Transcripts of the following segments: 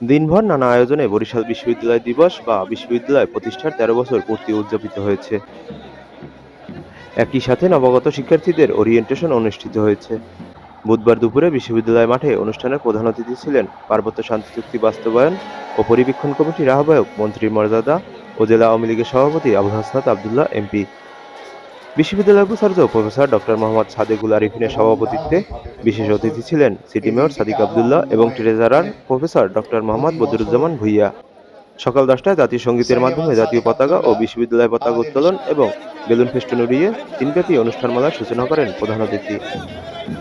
দিনভর নানা আয়োজনে বরিশাল বিশ্ববিদ্যালয় দিবস বা বিশ্ববিদ্যালয় প্রতিষ্ঠার তেরো বছর পূর্তি উদযাপিত হয়েছে। একই সাথে নবাগত শিক্ষার্থীদের ওরিয়েন্টেশন অনুষ্ঠিত হয়েছে। বুধবার দুপুরে বিশ্ববিদ্যালয় মাঠে অনুষ্ঠানের প্রধান অতিথি ছিলেন পার্বত্য শান্তি চুক্তি বাস্তবায়ন ও পরিবীক্ষণ কমিটির আহ্বায়ক মন্ত্রী মর্যাদা ও জেলা আওয়ামী লীগের সভাপতি আবুল হাসনাত আবদুল্লাহ, এমপি বিশ্ববিদ্যালয় উপাচার্য প্রফেসর ডক্টর মোহাম্মদ সাদেকুল আরিফিনের সভাপতিত্বে বিশেষ অতিথি ছিলেন সিটি মেয়র সাদিক আবদুল্লাহ এবং treasurer professor doctor Mohammad Badruzzaman Bhuiyan. সকাল দশটায় জাতীয় সঙ্গীতের মাধ্যমে জাতীয় পতাকা ও বিশ্ববিদ্যালয় পতাকা উত্তোলন এবং বেলুন ফেস্টুন উড়িয়ে দিনব্যাপী অনুষ্ঠানমালার সূচনা করেন প্রধান অতিথি।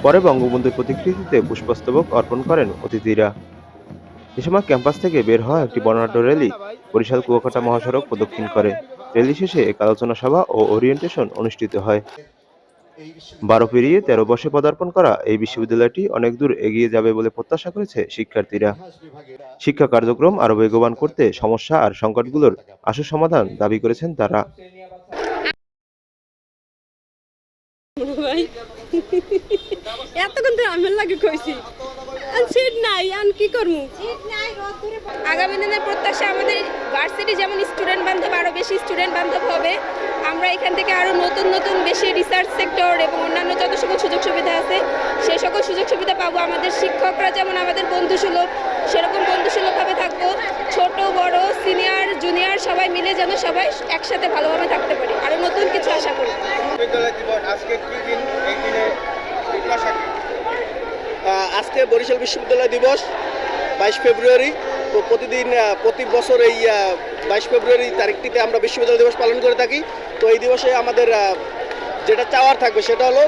পরে বঙ্গবন্ধুর প্রতিকৃতিতে পুষ্পস্তবক অর্পণ করেন অতিথিরা। এ সময় ক্যাম্পাস থেকে বের হওয়া একটি বর্ণাঢ্য র্যালি বরিশাল কুয়াকাটা মহাসড়ক প্রদক্ষিণ করে। র্যালি শেষে এক আলোচনা সভা ও ওরিয়েন্টেশন অনুষ্ঠিত হয়। বারো পেরিয়ে তেরো বর্ষে পদার্পণ করা এই বিশ্ববিদ্যালয়টি অনেক দূর এগিয়ে যাবে বলে প্রত্যাশা করেছে শিক্ষার্থীরা। শিক্ষা কার্যক্রম আরও বেগবান করতে সমস্যা আর সংকটগুলোর আশু সমাধান দাবি করেছেন তারা। এতক্ষণ তো আমার লাগে কইছি। আর সিট নাই আন কি করমু? আগামী দিনের প্রত্যাশা আমাদের ভার্সিটি যেমন স্টুডেন্ট বান্ধব আরও বেশি স্টুডেন্ট বান্ধব হবে আমরা এখান থেকে আরও নতুন নতুন বেশি রিসার্চ সেক্টর এবং অন্যান্য যত সকল সুযোগ সুবিধা আছে সেই সকল সুযোগ সুবিধা পাবো। আমাদের শিক্ষকরা যেমন আমাদের বন্ধুসুলভ সেরকম বন্ধুসুলভভাবে থাকব। ছোট বড় সিনিয়র জুনিয়র সবাই মিলে যেন সবাই একসাথে ভালোভাবে থাকতে পারি। আরও নতুন কিছু আশা করি। আজকে কি দিন? এই দিনে প্রত্যাশা কি? আহ, আজকে বরিশাল বিশ্ববিদ্যালয় দিবস বাইশ ফেব্রুয়ারি। প্রতিদিন প্রতি বছর এই বাইশ ফেব্রুয়ারি তারিখটিতে আমরা বিশ্ববিদ্যালয় দিবস পালন করে থাকি। তো এই দিবসে আমাদের যেটা চাওয়ার থাকবে সেটা হলো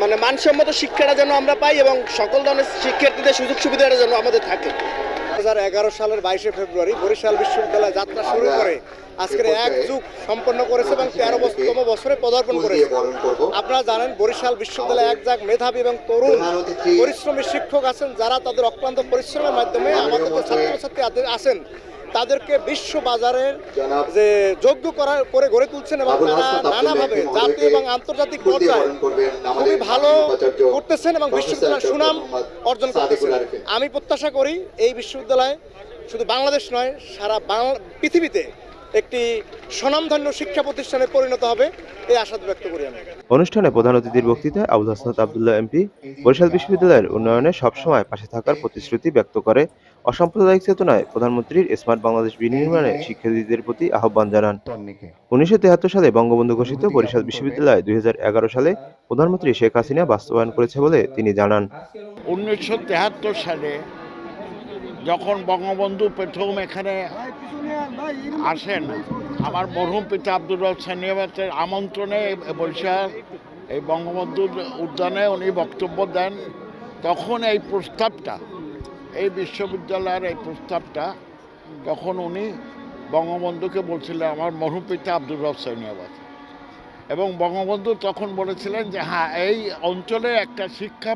মানে মানসম্মত শিক্ষাটা যেন আমরা পাই এবং সকল ধরনের শিক্ষার্থীদের সুযোগ সুবিধাটা যেন আমাদের থাকে। দু সালের বাইশে ফেব্রুয়ারি বরিশাল বিশ্ববিদ্যালয় যাত্রা শুরু করে। আজকের এক যুগ সম্পন্ন করেছে এবং তেরো তম বছরে পদার্পণ করেছে। আপনারা জানেন বরিশাল বিশ্ববিদ্যালয়ে এক যাক মেধাবী এবং তরুণ পরিশ্রমী শিক্ষক আছেন যারা তাদের অক্লান্ত পরিশ্রমের মাধ্যমে আমাদের ছাত্রছাত্রী আছেন। তাদেরকে বিশ্ব বাজারের যে যোগ্য করার করে গড়ে তুলছেন এবং তারা নানাভাবে জাতীয় এবং আন্তর্জাতিক পর্যায়ে খুবই ভালো করতেছেন এবং বিশ্ববিদ্যালয়ের সুনাম অর্জন করতেছেন। আমি প্রত্যাশা করি এই বিশ্ববিদ্যালয় শুধু বাংলাদেশ নয় সারা বাংলা পৃথিবীতে একটি স্বনামধন্য শিক্ষা প্রতিষ্ঠানে পরিণত হবে এই আশা ব্যক্ত করি আমি। অনুষ্ঠানে প্রধান অতিথির বক্তৃতায় আবুল হাসনাত আবদুল্লাহ এমপি বরিশাল বিশ্ববিদ্যালয়ের উন্নয়নে সবসময় পাশে থাকার প্রতিশ্রুতি ব্যক্ত করে অসাম্প্রদায়িক চেতনায় প্রধানমন্ত্রীর স্মার্ট বাংলাদেশ বিনির্মাণে শিক্ষার্থীদের প্রতি আহ্বান জানান। উনিশশো তেহাত্তর সালে বঙ্গবন্ধু ঘোষিত বরিশাল বিশ্ববিদ্যালয় দুই হাজার এগারো সালে প্রধানমন্ত্রী শেখ হাসিনা বাস্তবায়ন করেছে বলে তিনি জানান। উনিশশো সালে যখন বঙ্গবন্ধু প্রথম এখানে আসেন, আমার মরহুম পিতা আব্দুর রব আমন্ত্রণে বরিশাল এই বঙ্গবন্ধুর উদ্যানে উনি বক্তব্য দেন। তখন এই প্রস্তাবটা, এই বিশ্ববিদ্যালয়ের এই প্রস্তাবটা, তখন উনি বঙ্গবন্ধুকে বলছিলেন, আমার মরহুম পিতা আব্দুর রব এবং বঙ্গবন্ধু তখন বলেছিলেন যে হ্যাঁ এই অঞ্চলে একটা শিক্ষা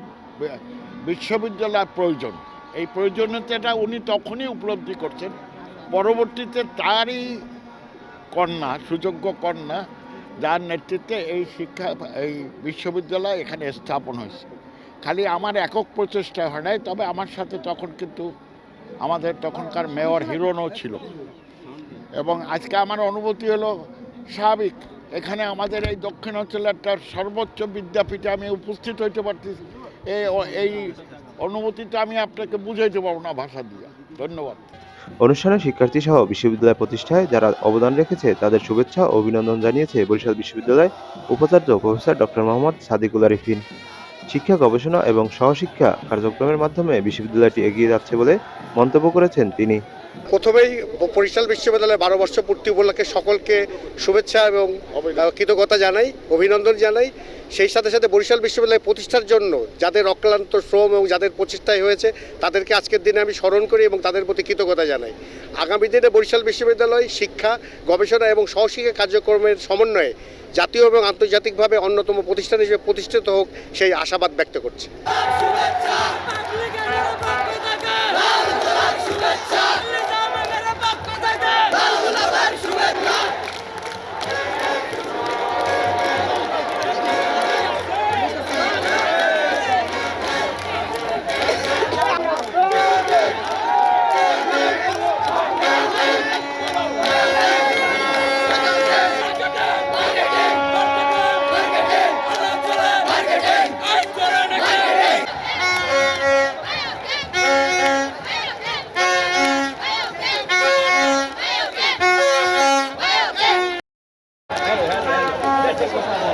বিশ্ববিদ্যালয় প্রয়োজন। এই প্রয়োজনীয়তাটা উনি তখনই উপলব্ধি করছেন। পরবর্তীতে তারই কন্যা, সুযোগ্য কন্যা, যার নেতৃত্বে এই শিক্ষা, এই বিশ্ববিদ্যালয় এখানে স্থাপন হয়েছে। খালি আমার একক প্রচেষ্টা হয় নাই, তবে আমার সাথে তখন কিন্তু আমাদের তখনকার মেয়র হিরোনও ছিল। এবং আজকে আমার অনুভূতি হলো স্বাভাবিক, এখানে আমাদের এই দক্ষিণ অঞ্চলের একটা সর্বোচ্চ বিদ্যাপীঠে আমি উপস্থিত হইতে পারতেছি। এই এই অনুভূতিটা আমি আপনাকে বুঝাইতে পারব না ভাষা দিয়ে। ধন্যবাদ। অনুষ্ঠানে শিক্ষার্থী সহ বিশ্ববিদ্যালয় প্রতিষ্ঠায় যারা অবদান রেখেছে, তাদের শুভেচ্ছা ও অভিনন্দন জানিয়েছে বরিশাল বিশ্ববিদ্যালয় উপাচার্য প্রফেসর ডক্টর মোহাম্মদ সাদিকুল আরিফিন। শিক্ষা গবেষণা এবং সহশিক্ষা কার্যক্রমের মাধ্যমে বিশ্ববিদ্যালয়টি এগিয়ে যাচ্ছে বলে মন্তব্য করেছেন তিনি। প্রথমেই বরিশাল বিশ্ববিদ্যালয়ের বারো বর্ষ পূর্তি উপলক্ষে সকলকে শুভেচ্ছা এবং কৃতজ্ঞতা জানাই অভিনন্দন জানাই। সেই সাথে সাথে বরিশাল বিশ্ববিদ্যালয় প্রতিষ্ঠার জন্য যাদের অক্লান্ত শ্রম এবং যাদের প্রচেষ্টায় হয়েছে তাদেরকে আজকের দিনে আমি স্মরণ করি এবং তাদের প্রতি কৃতজ্ঞতা জানাই। আগামী দিনে বরিশাল বিশ্ববিদ্যালয় শিক্ষা গবেষণা এবং সহশিক্ষা কার্যক্রমের সমন্বয়ে জাতীয় এবং আন্তর্জাতিকভাবে অন্যতম প্রতিষ্ঠান হিসেবে প্রতিষ্ঠিত হোক সেই আশাবাদ ব্যক্ত করছি। Gracias.